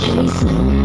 Chasing